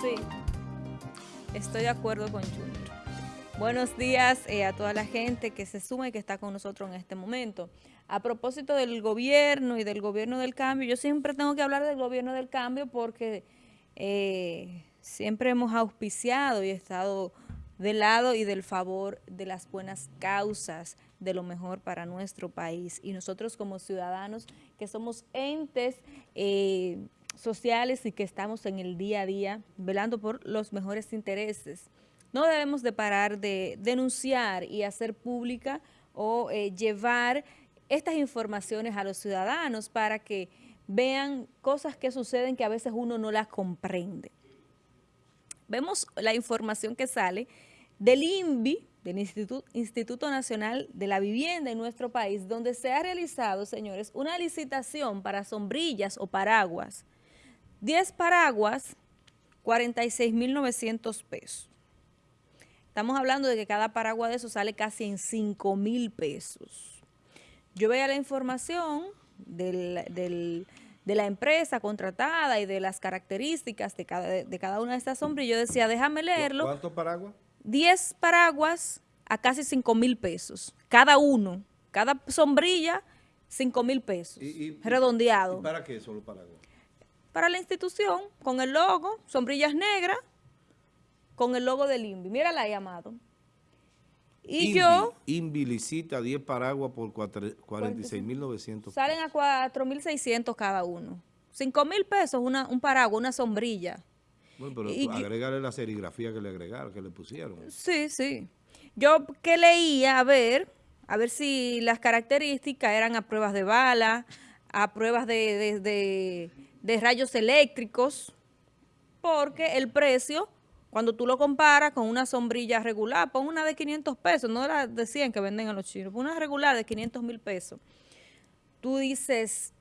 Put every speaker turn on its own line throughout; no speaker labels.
Sí, estoy de acuerdo con Junior. Buenos días eh, a toda la gente que se suma y que está con nosotros en este momento. A propósito del gobierno y del gobierno del cambio, yo siempre tengo que hablar del gobierno del cambio porque eh, siempre hemos auspiciado y estado del lado y del favor de las buenas causas, de lo mejor para nuestro país. Y nosotros como ciudadanos que somos entes eh, sociales y que estamos en el día a día velando por los mejores intereses no debemos de parar de denunciar y hacer pública o eh, llevar estas informaciones a los ciudadanos para que vean cosas que suceden que a veces uno no las comprende. Vemos la información que sale del INVI, del Instituto, Instituto Nacional de la Vivienda en nuestro país, donde se ha realizado, señores, una licitación para sombrillas o paraguas. 10 paraguas, 46.900 pesos. Estamos hablando de que cada paraguas de eso sale casi en 5 mil pesos. Yo veía la información de la empresa contratada y de las características de cada, de cada una de estas sombrillas. Yo decía, déjame leerlo.
¿Cuántos paraguas?
10 paraguas a casi 5 mil pesos. Cada uno. Cada sombrilla, 5 mil pesos. redondeado.
para qué solo paraguas?
Para la institución, con el logo, sombrillas negras, con el logo del INVI. Mírala ahí, Amado. Y yo...
INVI licita 10 paraguas por 46.900
Salen a 4.600 cada uno. 5.000 pesos una, un paraguas, una sombrilla.
Bueno, pero y, agregarle la serigrafía que le agregaron, que le pusieron.
Sí, sí. Yo que leía, a ver, a ver si las características eran a pruebas de bala, a pruebas de, de, de rayos eléctricos, porque el precio cuando tú lo comparas con una sombrilla regular, pon una de 500 pesos, no la de 100 que venden a los chinos, pon una regular de 500 mil pesos. Tú dices,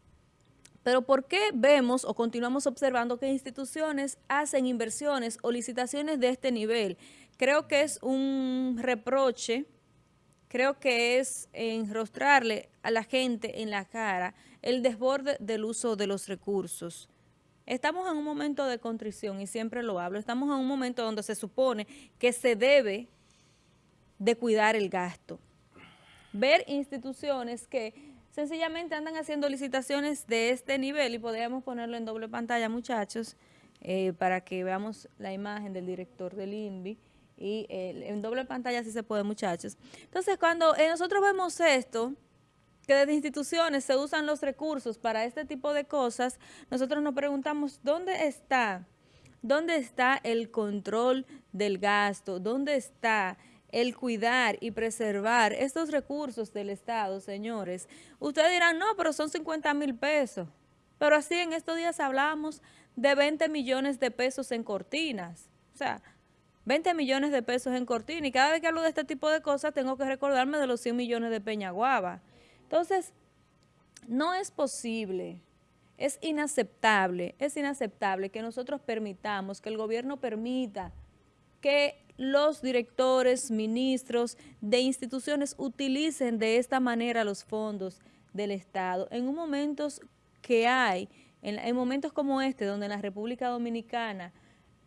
pero ¿por qué vemos o continuamos observando que instituciones hacen inversiones o licitaciones de este nivel? Creo que es un reproche, creo que es enrostrarle a la gente en la cara el desborde del uso de los recursos. Estamos en un momento de contrición y siempre lo hablo. Estamos en un momento donde se supone que se debe de cuidar el gasto. Ver instituciones que sencillamente andan haciendo licitaciones de este nivel y podríamos ponerlo en doble pantalla, muchachos, eh, para que veamos la imagen del director del INVI y eh, en doble pantalla sí se puede, muchachos. Entonces, cuando eh, nosotros vemos esto, que desde instituciones se usan los recursos para este tipo de cosas, nosotros nos preguntamos, ¿dónde está? ¿Dónde está el control del gasto? ¿Dónde está el cuidar y preservar estos recursos del Estado, señores? Ustedes dirán, no, pero son 50 mil pesos. Pero así en estos días hablamos de 20 millones de pesos en cortinas. O sea, 20 millones de pesos en cortinas. Y cada vez que hablo de este tipo de cosas tengo que recordarme de los 100 millones de Peñaguaba. Entonces, no es posible, es inaceptable, es inaceptable que nosotros permitamos, que el gobierno permita que los directores, ministros de instituciones utilicen de esta manera los fondos del Estado en momentos que hay, en, momentos como este, donde en la República Dominicana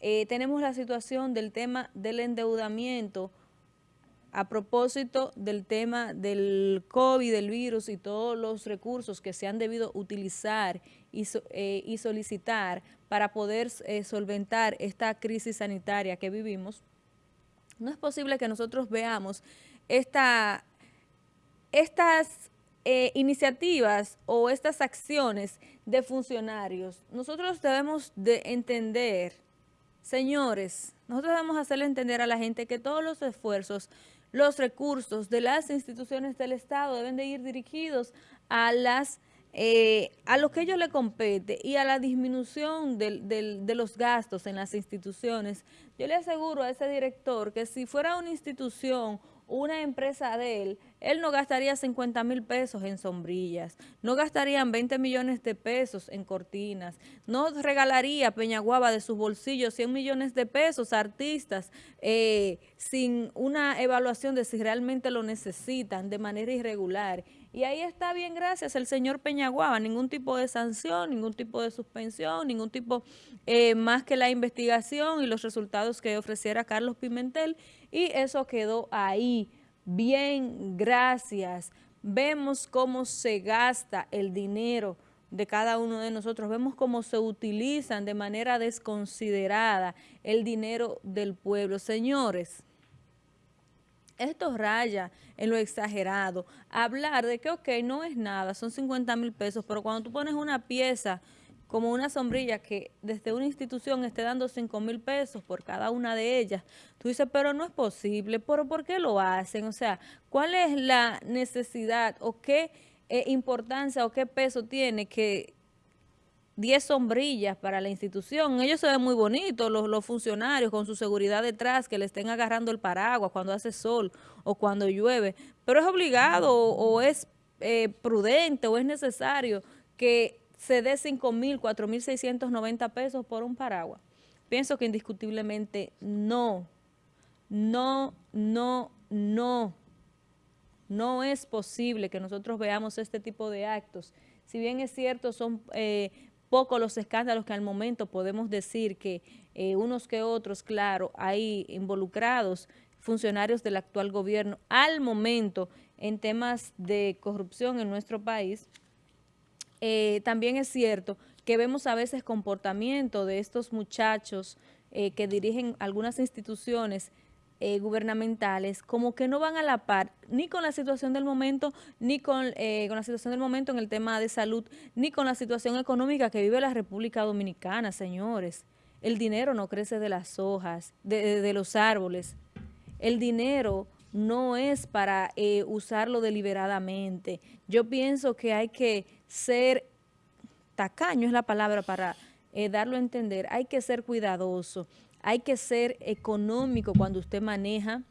eh, tenemos la situación del tema del endeudamiento, a propósito del tema del COVID, del virus y todos los recursos que se han debido utilizar y, eh, solicitar para poder eh, solventar esta crisis sanitaria que vivimos, no es posible que nosotros veamos esta, estas iniciativas o estas acciones de funcionarios. Nosotros debemos de entender, señores, nosotros debemos hacerle entender a la gente que todos los esfuerzos los recursos de las instituciones del Estado deben de ir dirigidos a las eh, a lo que ellos le compete y a la disminución de los gastos en las instituciones. Yo le aseguro a ese director que si fuera una institución una empresa de él, él no gastaría 50 mil pesos en sombrillas, no gastarían 20 millones de pesos en cortinas, no regalaría Peñaguaba de sus bolsillos 100 millones de pesos a artistas eh, sin una evaluación de si realmente lo necesitan de manera irregular Y ahí está bien, gracias, el señor Peñaguaba, ningún tipo de sanción, ningún tipo de suspensión, ningún tipo eh, más que la investigación y los resultados que ofreciera Carlos Pimentel, y eso quedó ahí. Bien, gracias. Vemos cómo se gasta el dinero de cada uno de nosotros, vemos cómo se utilizan de manera desconsiderada el dinero del pueblo. Señores, esto raya en lo exagerado. Hablar de que, ok, no es nada, son 50 mil pesos, pero cuando tú pones una pieza como una sombrilla que desde una institución esté dando 5 mil pesos por cada una de ellas, tú dices, pero no es posible, ¿pero por qué lo hacen? O sea, ¿cuál es la necesidad o qué eh, importancia o qué peso tiene que 10 sombrillas para la institución. Ellos se ven muy bonitos, los, funcionarios, con su seguridad detrás, que le estén agarrando el paraguas cuando hace sol o cuando llueve. Pero es obligado o, es eh, prudente o es necesario que se dé 5 mil, 4 mil 690 pesos por un paraguas. Pienso que indiscutiblemente no, no, no, no. No es posible que nosotros veamos este tipo de actos. Si bien es cierto, son eh, pocos los escándalos que al momento podemos decir que eh, unos que otros, claro, hay involucrados funcionarios del actual gobierno al momento en temas de corrupción en nuestro país, eh, también es cierto que vemos a veces comportamiento de estos muchachos eh, que dirigen algunas instituciones eh, gubernamentales como que no van a la par ni con la situación del momento, ni con, eh, con, la situación del momento en el tema de salud, ni con la situación económica que vive la República Dominicana, señores. El dinero no crece de las hojas, de, los árboles. El dinero no es para eh, usarlo deliberadamente. Yo pienso que hay que ser tacaño, es la palabra para darlo a entender, hay que ser cuidadoso hay que ser económico cuando usted maneja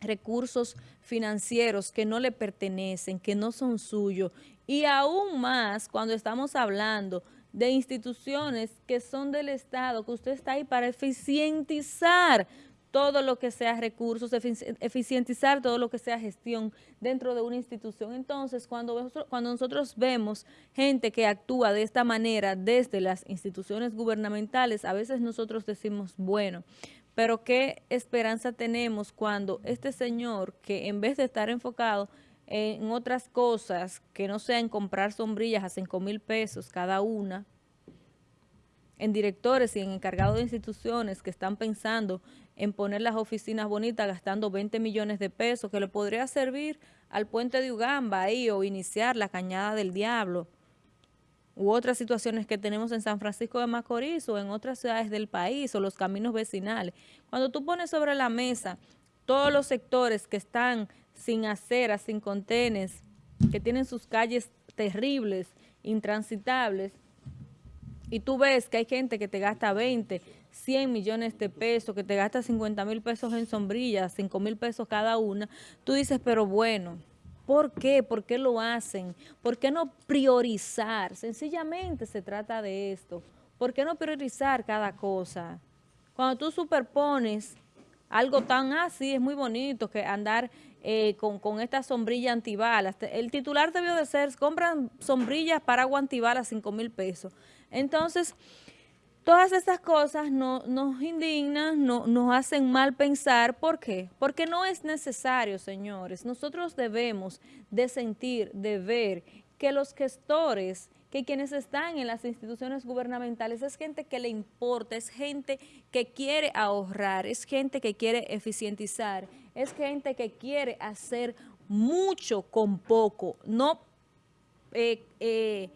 recursos financieros que no le pertenecen, que no son suyos, y aún más cuando estamos hablando de instituciones que son del Estado, que usted está ahí para eficientizar todo lo que sea recursos, eficientizar todo lo que sea gestión dentro de una institución. Entonces, cuando, nosotros vemos gente que actúa de esta manera desde las instituciones gubernamentales, a veces nosotros decimos, bueno, pero qué esperanza tenemos cuando este señor, que en vez de estar enfocado en otras cosas, que no sean comprar sombrillas a 5 mil pesos cada una, en directores y en encargados de instituciones que están pensando en poner las oficinas bonitas gastando 20 millones de pesos que le podría servir al puente de Ugamba ahí o iniciar la Cañada del Diablo u otras situaciones que tenemos en San Francisco de Macorís o en otras ciudades del país o los caminos vecinales. Cuando tú pones sobre la mesa todos los sectores que están sin aceras, sin contenes, que tienen sus calles terribles, intransitables, y tú ves que hay gente que te gasta 20, 100 millones de pesos, que te gasta 50 mil pesos en sombrillas, 5 mil pesos cada una, tú dices, pero bueno, ¿por qué? ¿Por qué lo hacen? ¿Por qué no priorizar? Sencillamente se trata de esto. ¿Por qué no priorizar cada cosa? Cuando tú superpones algo tan así, es muy bonito que andar eh, con, con, esta sombrilla antibalas. El titular debió de ser, compran sombrillas para agua antibalas 5 mil pesos. Entonces, todas estas cosas no, nos indignan, no, nos hacen mal pensar. ¿Por qué? Porque no es necesario, señores. Nosotros debemos de sentir, de ver que los gestores, que quienes están en las instituciones gubernamentales es gente que le importa, es gente que quiere ahorrar, es gente que quiere eficientizar, es gente que quiere hacer mucho con poco, no eh, eh,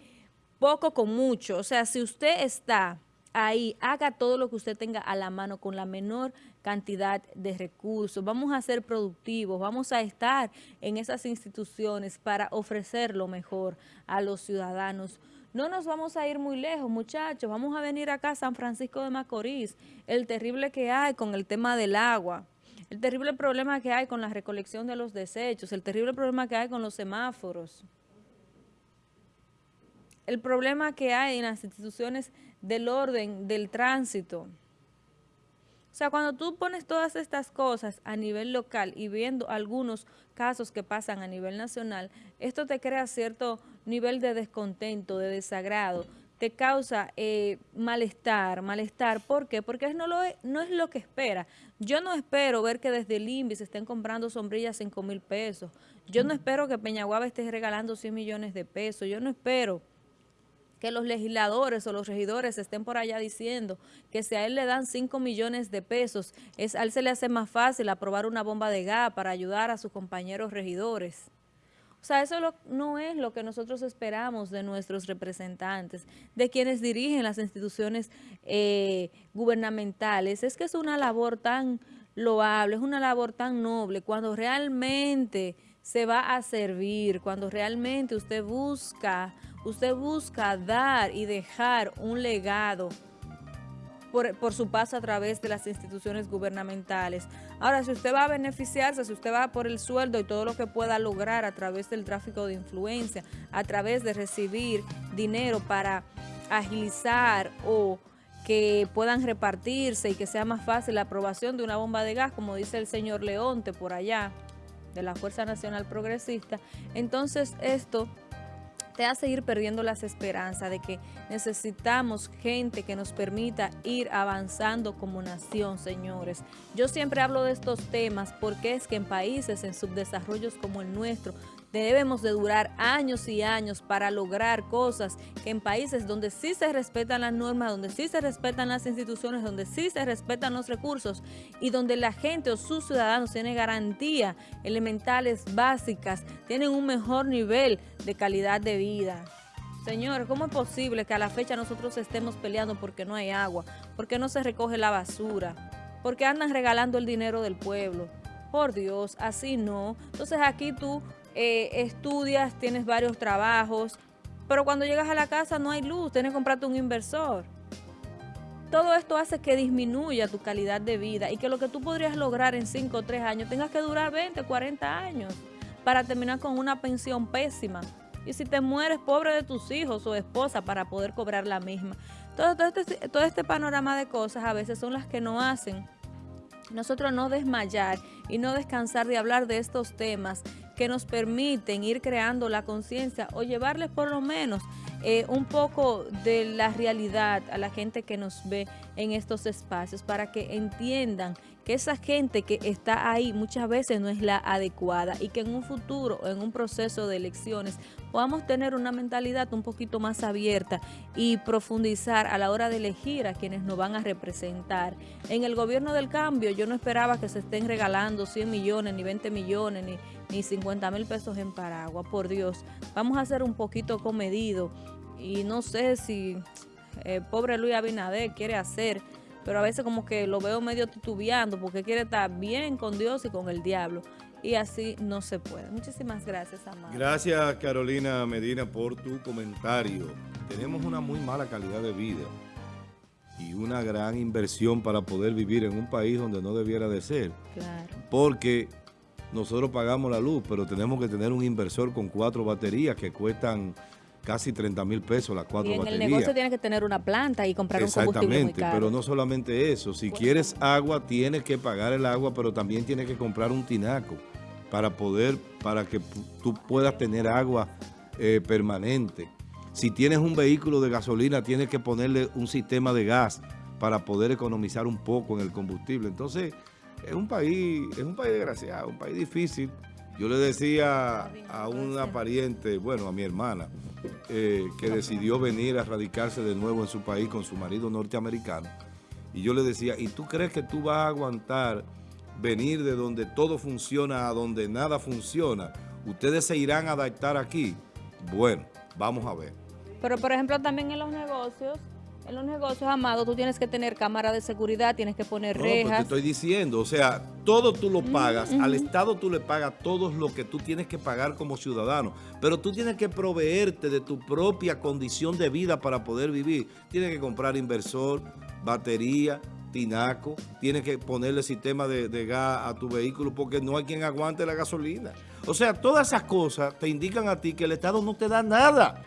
poco con mucho. O sea, si usted está ahí, haga todo lo que usted tenga a la mano con la menor cantidad de recursos. Vamos a ser productivos, vamos a estar en esas instituciones para ofrecer lo mejor a los ciudadanos. No nos vamos a ir muy lejos, muchachos. Vamos a venir acá a San Francisco de Macorís. El terrible que hay con el tema del agua. El terrible problema que hay con la recolección de los desechos. El terrible problema que hay con los semáforos el problema que hay en las instituciones del orden, del tránsito. O sea, cuando tú pones todas estas cosas a nivel local y viendo algunos casos que pasan a nivel nacional, esto te crea cierto nivel de descontento, de desagrado, te causa eh, malestar, malestar. ¿Por qué? Porque no, lo es, no es lo que espera. Yo no espero ver que desde el INVI se estén comprando sombrillas 5 mil pesos. Yo no espero que Peñaguaba esté regalando 100 millones de pesos. Yo no espero que los legisladores o los regidores estén por allá diciendo que si a él le dan 5 millones de pesos, es, a él se le hace más fácil aprobar una bomba de gas para ayudar a sus compañeros regidores. O sea, eso no es lo que nosotros esperamos de nuestros representantes, de quienes dirigen las instituciones eh, gubernamentales. Es que es una labor tan loable, es una labor tan noble, cuando realmente se va a servir, cuando realmente usted busca usted busca dar y dejar un legado por, su paso a través de las instituciones gubernamentales. Ahora, si usted va a beneficiarse, si usted va por el sueldo y todo lo que pueda lograr a través del tráfico de influencia, a través de recibir dinero para agilizar o que puedan repartirse y que sea más fácil la aprobación de una bomba de gas, como dice el señor Leonte por allá, de la Fuerza Nacional Progresista, entonces esto te hace ir perdiendo las esperanzas de que necesitamos gente que nos permita ir avanzando como nación, señores. Yo siempre hablo de estos temas porque es que en países en subdesarrollos como el nuestro, debemos de durar años y años para lograr cosas que en países donde sí se respetan las normas, donde sí se respetan las instituciones, donde sí se respetan los recursos y donde la gente o sus ciudadanos tienen garantía elementales básicas, tienen un mejor nivel de calidad de vida. Señores, ¿cómo es posible que a la fecha nosotros estemos peleando porque no hay agua, porque no se recoge la basura, porque andan regalando el dinero del pueblo? Por Dios, así no. Entonces aquí tú eh, estudias, tienes varios trabajos, pero cuando llegas a la casa no hay luz, tienes que comprarte un inversor. Todo esto hace que disminuya tu calidad de vida y que lo que tú podrías lograr en 5 o 3 años tengas que durar 20, 40 años para terminar con una pensión pésima. Y si te mueres, pobre de tus hijos o esposa para poder cobrar la misma. Todo, todo, este, todo este panorama de cosas a veces son las que no hacen nosotros no desmayar y no descansar de hablar de estos temas que nos permiten ir creando la conciencia o llevarles por lo menos eh, un poco de la realidad a la gente que nos ve en estos espacios para que entiendan que esa gente que está ahí muchas veces no es la adecuada y que en un futuro, en un proceso de elecciones, podamos tener una mentalidad un poquito más abierta y profundizar a la hora de elegir a quienes nos van a representar. En el gobierno del cambio yo no esperaba que se estén regalando 100 millones, ni 20 millones, ni, ni 50 mil pesos en Paragua, por Dios. Vamos a ser un poquito comedido y no sé si el eh, pobre Luis Abinader quiere hacer pero a veces como que lo veo medio titubeando porque quiere estar bien con Dios y con el diablo. Y así no se puede. Muchísimas gracias, Amado.
Gracias, Carolina Medina, por tu comentario. Tenemos una muy mala calidad de vida y una gran inversión para poder vivir en un país donde no debiera de ser. Claro. Porque nosotros pagamos la luz, pero tenemos que tener un inversor con cuatro baterías que cuestan casi 30 mil pesos las cuatro baterías.
en el negocio tienes que tener una planta y comprar un combustible muy
pero no solamente eso. Si quieres agua, tienes que pagar el agua, pero también tienes que comprar un tinaco para poder, para que tú puedas tener agua eh, permanente. Si tienes un vehículo de gasolina, tienes que ponerle un sistema de gas para poder economizar un poco en el combustible. Entonces, es un país, es un país desgraciado, un país difícil. Yo le decía a una pariente, bueno, a mi hermana, eh, que decidió venir a radicarse de nuevo en su país con su marido norteamericano. Y yo le decía, ¿y tú crees que tú vas a aguantar venir de donde todo funciona a donde nada funciona? ¿Ustedes se irán a adaptar aquí? Bueno, vamos a ver.
Pero, por ejemplo, también en los negocios en los negocios, Amado, tú tienes que tener cámara de seguridad, tienes que poner no, rejas.
te estoy diciendo, o sea, todo tú lo pagas, al Estado tú le pagas todo lo que tú tienes que pagar como ciudadano, pero tú tienes que proveerte de tu propia condición de vida para poder vivir. Tienes que comprar inversor, batería, tinaco, tienes que ponerle sistema de, de gas a tu vehículo porque no hay quien aguante la gasolina. O sea, todas esas cosas te indican a ti que el Estado no te da nada.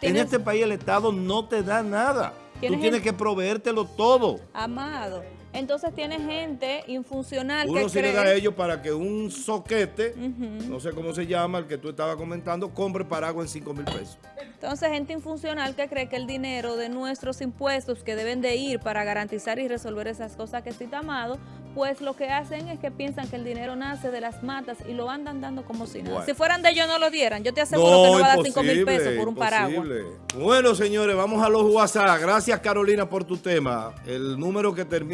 En este país el Estado no te da nada.
Tiene
Tú tienes
gente-
que proveértelo todo.
Amado. Entonces tiene gente infuncional que
Uno le
cree...
da a ellos para que un soquete, no sé cómo se llama, el que tú estabas comentando, compre paraguas en 5 mil pesos.
Entonces, gente infuncional que cree que el dinero de nuestros impuestos que deben de ir para garantizar y resolver esas cosas que cita Amado, pues lo que hacen es que piensan que el dinero nace de las matas y lo andan dando como si nada.
Bueno.
Si fueran de ellos no lo dieran. Yo te aseguro que no va a dar 5 mil pesos por un paraguas.
Bueno, señores, vamos a los WhatsApp. Gracias, Carolina, por tu tema. El número que termina